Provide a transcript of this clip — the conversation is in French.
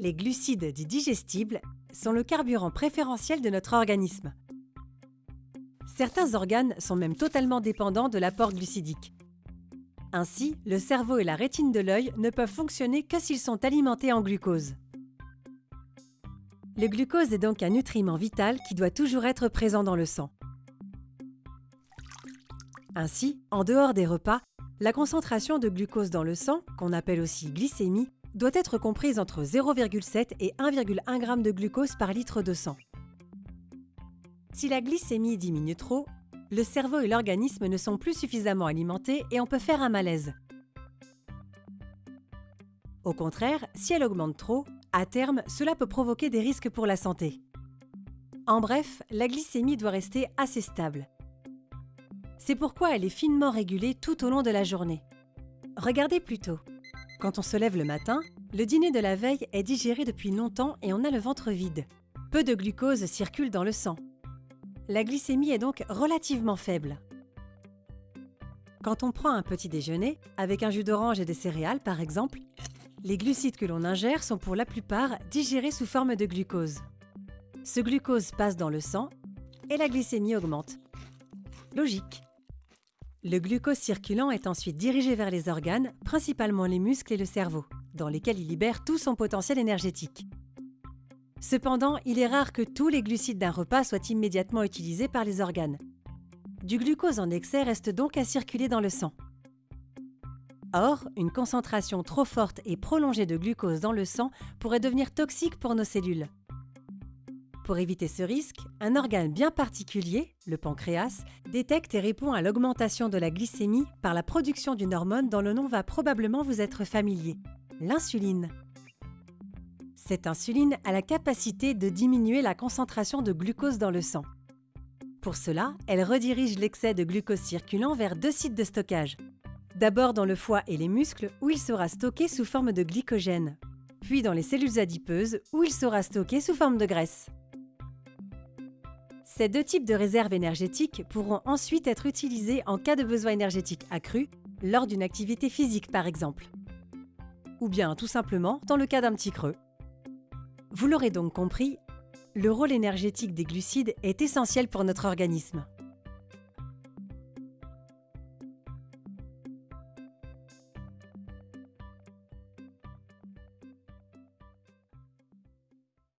Les glucides dits digestibles sont le carburant préférentiel de notre organisme. Certains organes sont même totalement dépendants de l'apport glucidique. Ainsi, le cerveau et la rétine de l'œil ne peuvent fonctionner que s'ils sont alimentés en glucose. Le glucose est donc un nutriment vital qui doit toujours être présent dans le sang. Ainsi, en dehors des repas, la concentration de glucose dans le sang, qu'on appelle aussi glycémie, doit être comprise entre 0,7 et 1,1 g de glucose par litre de sang. Si la glycémie diminue trop, le cerveau et l'organisme ne sont plus suffisamment alimentés et on peut faire un malaise. Au contraire, si elle augmente trop, à terme, cela peut provoquer des risques pour la santé. En bref, la glycémie doit rester assez stable. C'est pourquoi elle est finement régulée tout au long de la journée. Regardez plutôt. Quand on se lève le matin, le dîner de la veille est digéré depuis longtemps et on a le ventre vide. Peu de glucose circule dans le sang. La glycémie est donc relativement faible. Quand on prend un petit déjeuner, avec un jus d'orange et des céréales par exemple, les glucides que l'on ingère sont pour la plupart digérés sous forme de glucose. Ce glucose passe dans le sang et la glycémie augmente. Logique. Le glucose circulant est ensuite dirigé vers les organes, principalement les muscles et le cerveau, dans lesquels il libère tout son potentiel énergétique. Cependant, il est rare que tous les glucides d'un repas soient immédiatement utilisés par les organes. Du glucose en excès reste donc à circuler dans le sang. Or, une concentration trop forte et prolongée de glucose dans le sang pourrait devenir toxique pour nos cellules. Pour éviter ce risque, un organe bien particulier, le pancréas, détecte et répond à l'augmentation de la glycémie par la production d'une hormone dont le nom va probablement vous être familier, l'insuline. Cette insuline a la capacité de diminuer la concentration de glucose dans le sang. Pour cela, elle redirige l'excès de glucose circulant vers deux sites de stockage. D'abord dans le foie et les muscles, où il sera stocké sous forme de glycogène, puis dans les cellules adipeuses, où il sera stocké sous forme de graisse. Ces deux types de réserves énergétiques pourront ensuite être utilisés en cas de besoin énergétique accru, lors d'une activité physique par exemple. Ou bien tout simplement dans le cas d'un petit creux. Vous l'aurez donc compris, le rôle énergétique des glucides est essentiel pour notre organisme.